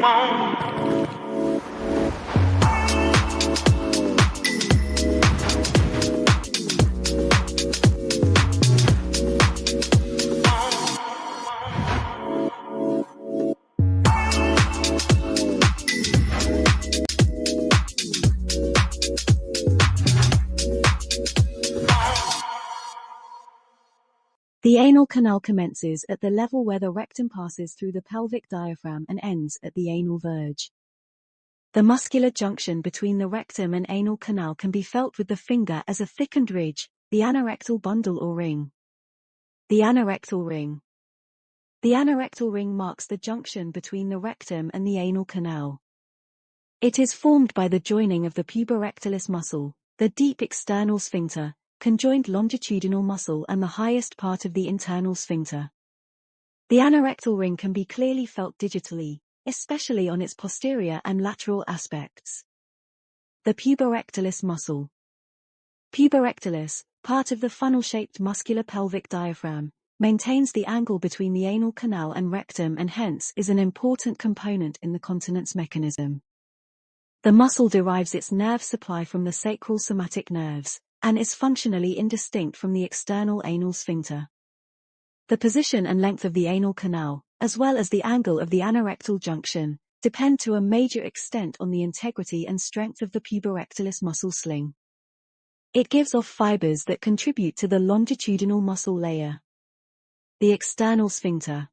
won't The anal canal commences at the level where the rectum passes through the pelvic diaphragm and ends at the anal verge. The muscular junction between the rectum and anal canal can be felt with the finger as a thickened ridge, the anorectal bundle or ring. The anorectal ring. The anorectal ring marks the junction between the rectum and the anal canal. It is formed by the joining of the puborectalis muscle, the deep external sphincter, conjoined longitudinal muscle and the highest part of the internal sphincter. The anorectal ring can be clearly felt digitally, especially on its posterior and lateral aspects. The puborectalis muscle. Puborectalis, part of the funnel-shaped muscular pelvic diaphragm, maintains the angle between the anal canal and rectum and hence is an important component in the continence mechanism. The muscle derives its nerve supply from the sacral somatic nerves, and is functionally indistinct from the external anal sphincter. The position and length of the anal canal, as well as the angle of the anorectal junction, depend to a major extent on the integrity and strength of the puborectalis muscle sling. It gives off fibers that contribute to the longitudinal muscle layer. The external sphincter.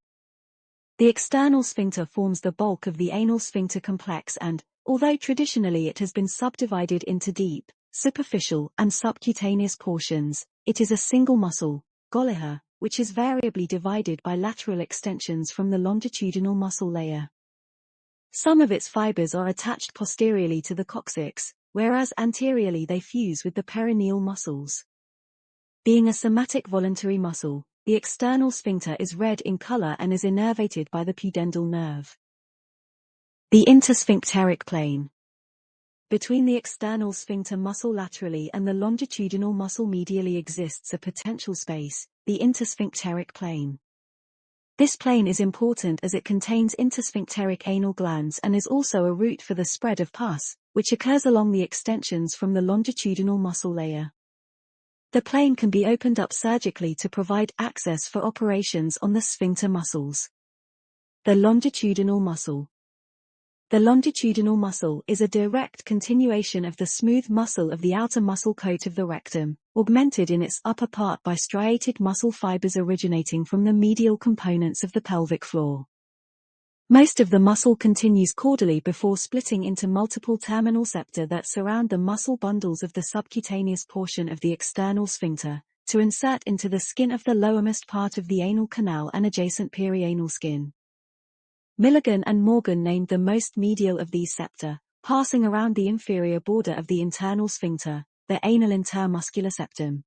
The external sphincter forms the bulk of the anal sphincter complex and, although traditionally it has been subdivided into deep, superficial and subcutaneous portions, it is a single muscle, Goligher, which is variably divided by lateral extensions from the longitudinal muscle layer. Some of its fibers are attached posteriorly to the coccyx, whereas anteriorly they fuse with the perineal muscles. Being a somatic voluntary muscle, the external sphincter is red in color and is innervated by the pudendal nerve. The intersphincteric plane between the external sphincter muscle laterally and the longitudinal muscle medially exists a potential space, the intersphincteric plane. This plane is important as it contains intersphincteric anal glands and is also a route for the spread of pus, which occurs along the extensions from the longitudinal muscle layer. The plane can be opened up surgically to provide access for operations on the sphincter muscles. The longitudinal muscle the longitudinal muscle is a direct continuation of the smooth muscle of the outer muscle coat of the rectum, augmented in its upper part by striated muscle fibers originating from the medial components of the pelvic floor. Most of the muscle continues caudally before splitting into multiple terminal septa that surround the muscle bundles of the subcutaneous portion of the external sphincter, to insert into the skin of the lowermost part of the anal canal and adjacent perianal skin. Milligan and Morgan named the most medial of these septa, passing around the inferior border of the internal sphincter, the anal intermuscular septum.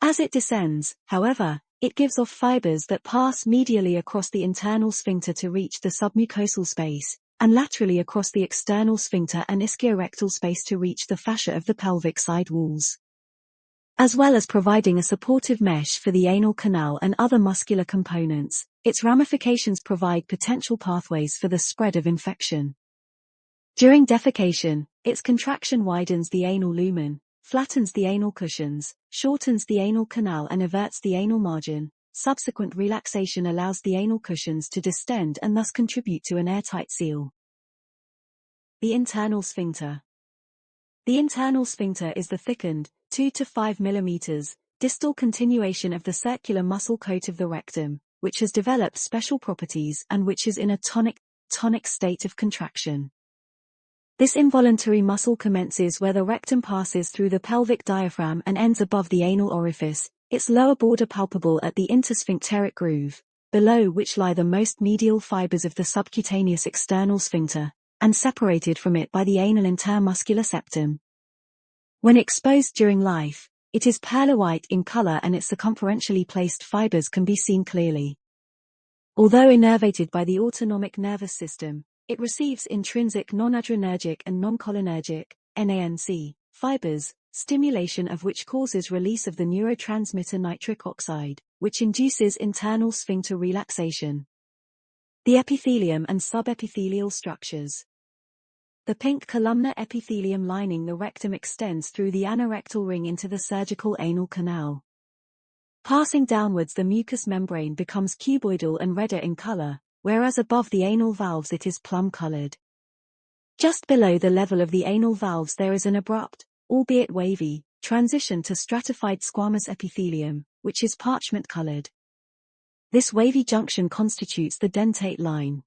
As it descends, however, it gives off fibers that pass medially across the internal sphincter to reach the submucosal space, and laterally across the external sphincter and ischiorectal space to reach the fascia of the pelvic side walls as well as providing a supportive mesh for the anal canal and other muscular components, its ramifications provide potential pathways for the spread of infection. During defecation, its contraction widens the anal lumen, flattens the anal cushions, shortens the anal canal and everts the anal margin. Subsequent relaxation allows the anal cushions to distend and thus contribute to an airtight seal. The internal sphincter. The internal sphincter is the thickened, 2 to 5 millimeters, distal continuation of the circular muscle coat of the rectum, which has developed special properties and which is in a tonic, tonic state of contraction. This involuntary muscle commences where the rectum passes through the pelvic diaphragm and ends above the anal orifice, its lower border palpable at the intersphincteric groove, below which lie the most medial fibers of the subcutaneous external sphincter, and separated from it by the anal intermuscular septum. When exposed during life, it is pearly white in color and its circumferentially placed fibers can be seen clearly. Although innervated by the autonomic nervous system, it receives intrinsic non-adrenergic and non-cholinergic NANC, fibers, stimulation of which causes release of the neurotransmitter nitric oxide, which induces internal sphincter relaxation. The epithelium and subepithelial structures. The pink columnar epithelium lining the rectum extends through the anorectal ring into the surgical anal canal. Passing downwards the mucous membrane becomes cuboidal and redder in color, whereas above the anal valves it is plum-colored. Just below the level of the anal valves there is an abrupt, albeit wavy, transition to stratified squamous epithelium, which is parchment-colored. This wavy junction constitutes the dentate line.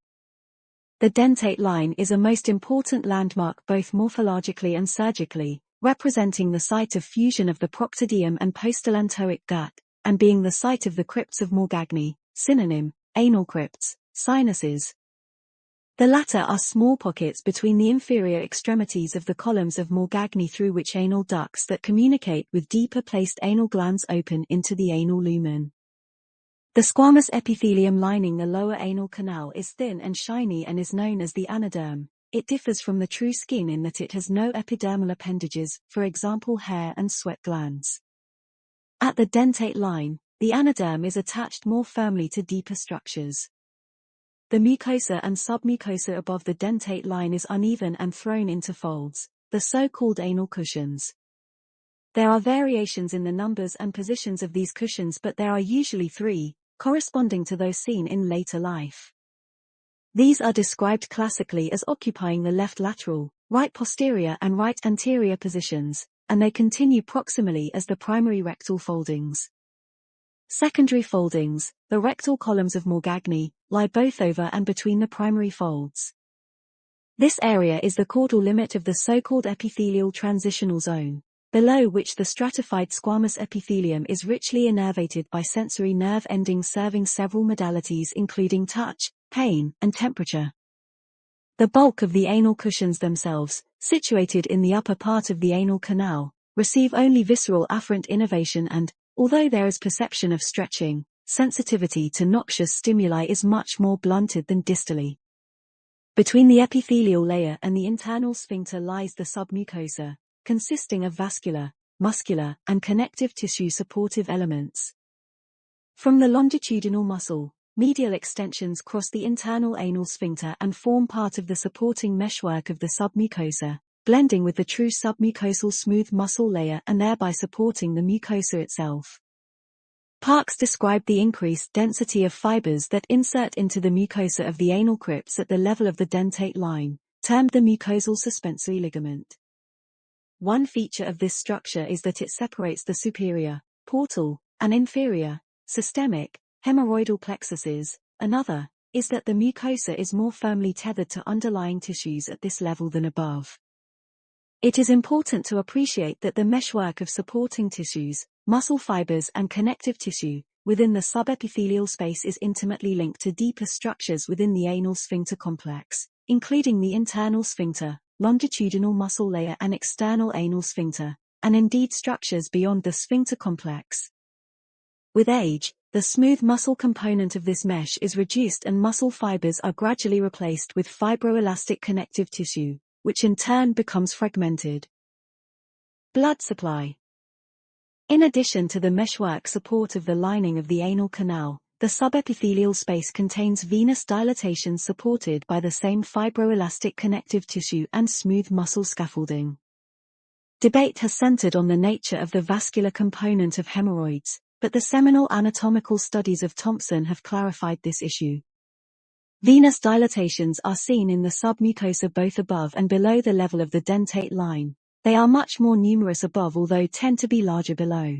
The dentate line is a most important landmark both morphologically and surgically, representing the site of fusion of the proctodeum and postallantoic gut, and being the site of the crypts of Morgagni, synonym, anal crypts, sinuses. The latter are small pockets between the inferior extremities of the columns of Morgagni through which anal ducts that communicate with deeper placed anal glands open into the anal lumen. The squamous epithelium lining the lower anal canal is thin and shiny and is known as the anoderm. It differs from the true skin in that it has no epidermal appendages, for example hair and sweat glands. At the dentate line, the anoderm is attached more firmly to deeper structures. The mucosa and submucosa above the dentate line is uneven and thrown into folds, the so-called anal cushions. There are variations in the numbers and positions of these cushions but there are usually three, corresponding to those seen in later life. These are described classically as occupying the left lateral, right posterior and right anterior positions, and they continue proximally as the primary rectal foldings. Secondary foldings, the rectal columns of Morgagni, lie both over and between the primary folds. This area is the caudal limit of the so-called epithelial transitional zone below which the stratified squamous epithelium is richly innervated by sensory nerve endings serving several modalities including touch, pain, and temperature. The bulk of the anal cushions themselves, situated in the upper part of the anal canal, receive only visceral afferent innervation and, although there is perception of stretching, sensitivity to noxious stimuli is much more blunted than distally. Between the epithelial layer and the internal sphincter lies the submucosa, consisting of vascular, muscular, and connective tissue supportive elements. From the longitudinal muscle, medial extensions cross the internal anal sphincter and form part of the supporting meshwork of the submucosa, blending with the true submucosal smooth muscle layer and thereby supporting the mucosa itself. Parks described the increased density of fibers that insert into the mucosa of the anal crypts at the level of the dentate line, termed the mucosal suspensory ligament. One feature of this structure is that it separates the superior, portal, and inferior, systemic, hemorrhoidal plexuses. Another, is that the mucosa is more firmly tethered to underlying tissues at this level than above. It is important to appreciate that the meshwork of supporting tissues, muscle fibers and connective tissue, within the subepithelial space is intimately linked to deeper structures within the anal sphincter complex, including the internal sphincter, longitudinal muscle layer and external anal sphincter, and indeed structures beyond the sphincter complex. With age, the smooth muscle component of this mesh is reduced and muscle fibers are gradually replaced with fibroelastic connective tissue, which in turn becomes fragmented. Blood supply In addition to the meshwork support of the lining of the anal canal, the subepithelial space contains venous dilatation supported by the same fibroelastic connective tissue and smooth muscle scaffolding. Debate has centered on the nature of the vascular component of hemorrhoids, but the seminal anatomical studies of Thomson have clarified this issue. Venous dilatations are seen in the submucosa both above and below the level of the dentate line. They are much more numerous above although tend to be larger below.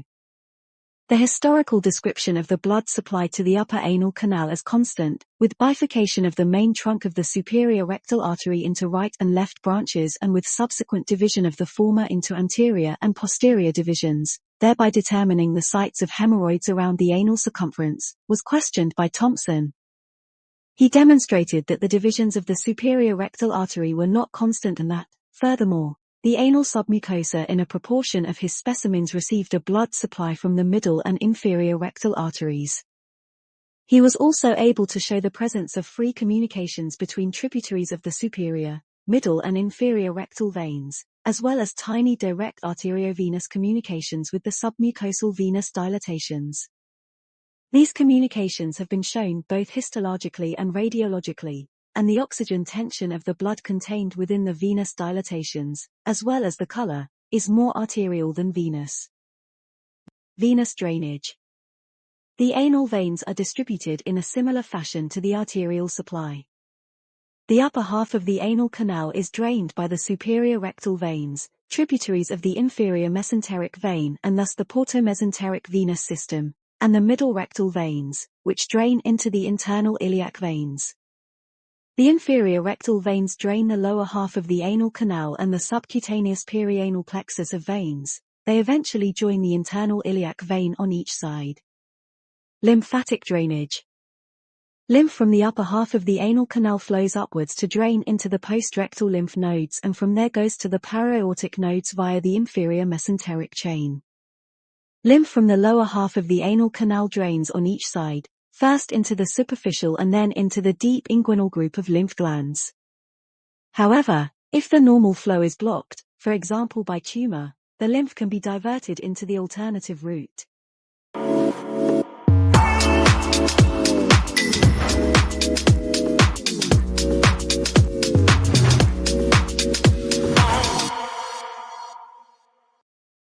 The historical description of the blood supply to the upper anal canal is constant, with bifurcation of the main trunk of the superior rectal artery into right and left branches and with subsequent division of the former into anterior and posterior divisions, thereby determining the sites of hemorrhoids around the anal circumference, was questioned by Thomson. He demonstrated that the divisions of the superior rectal artery were not constant and that, furthermore, the anal submucosa in a proportion of his specimens received a blood supply from the middle and inferior rectal arteries. He was also able to show the presence of free communications between tributaries of the superior, middle and inferior rectal veins, as well as tiny direct arteriovenous communications with the submucosal venous dilatations. These communications have been shown both histologically and radiologically, and the oxygen tension of the blood contained within the venous dilatations, as well as the color, is more arterial than venous. Venous drainage. The anal veins are distributed in a similar fashion to the arterial supply. The upper half of the anal canal is drained by the superior rectal veins, tributaries of the inferior mesenteric vein and thus the portomesenteric venous system, and the middle rectal veins, which drain into the internal iliac veins. The inferior rectal veins drain the lower half of the anal canal and the subcutaneous perianal plexus of veins. They eventually join the internal iliac vein on each side. Lymphatic drainage. Lymph from the upper half of the anal canal flows upwards to drain into the postrectal lymph nodes and from there goes to the para-aortic nodes via the inferior mesenteric chain. Lymph from the lower half of the anal canal drains on each side, first into the superficial and then into the deep inguinal group of lymph glands. However, if the normal flow is blocked, for example by tumor, the lymph can be diverted into the alternative route.